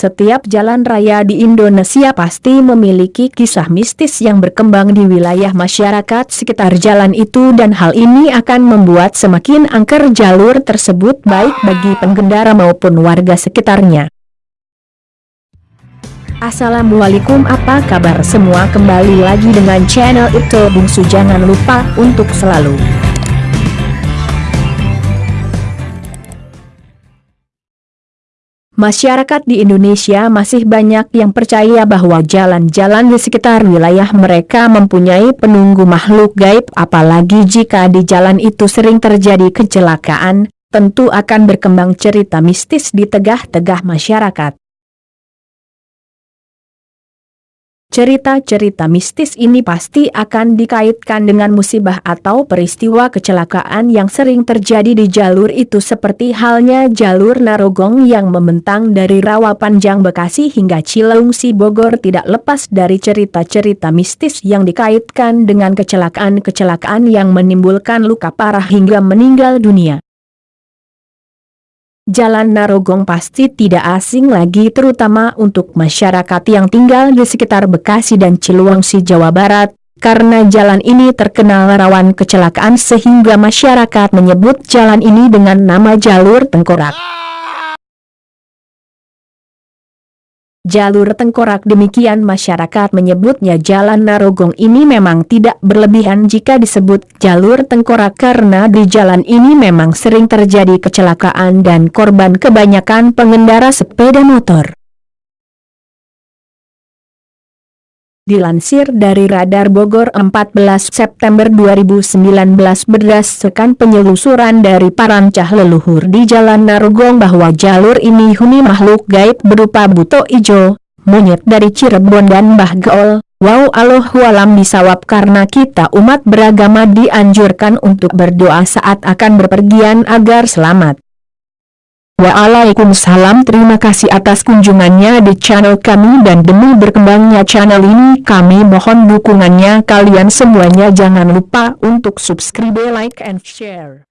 Setiap jalan raya di Indonesia pasti memiliki kisah mistis yang berkembang di wilayah masyarakat sekitar jalan itu dan hal ini akan membuat semakin angker jalur tersebut baik bagi pengendara maupun warga sekitarnya. Assalamualaikum apa kabar semua kembali lagi dengan channel itu bungsu jangan lupa untuk selalu Masyarakat di Indonesia masih banyak yang percaya bahwa jalan-jalan di sekitar wilayah mereka mempunyai penunggu makhluk gaib apalagi jika di jalan itu sering terjadi kecelakaan, tentu akan berkembang cerita mistis di tegah-tegah masyarakat. Cerita-cerita mistis ini pasti akan dikaitkan dengan musibah atau peristiwa kecelakaan yang sering terjadi di jalur itu seperti halnya jalur Narogong yang membentang dari Rawa Panjang Bekasi hingga Cileungsi Bogor tidak lepas dari cerita-cerita mistis yang dikaitkan dengan kecelakaan-kecelakaan yang menimbulkan luka parah hingga meninggal dunia. Jalan Narogong pasti tidak asing lagi terutama untuk masyarakat yang tinggal di sekitar Bekasi dan Ciluangsi Jawa Barat, karena jalan ini terkenal rawan kecelakaan sehingga masyarakat menyebut jalan ini dengan nama jalur tengkorak. Jalur tengkorak demikian masyarakat menyebutnya jalan Narogong ini memang tidak berlebihan jika disebut jalur tengkorak karena di jalan ini memang sering terjadi kecelakaan dan korban kebanyakan pengendara sepeda motor. Dilansir dari Radar Bogor 14 September 2019 berdasarkan penyelusuran dari parancah leluhur di Jalan Narogong bahwa jalur ini huni makhluk gaib berupa buto ijo, monyet dari Cirebon dan Mbah Gaol. Wow alam bisawab karena kita umat beragama dianjurkan untuk berdoa saat akan berpergian agar selamat. Waalaikumsalam terima kasih atas kunjungannya di channel kami dan demi berkembangnya channel ini kami mohon dukungannya kalian semuanya jangan lupa untuk subscribe like and share.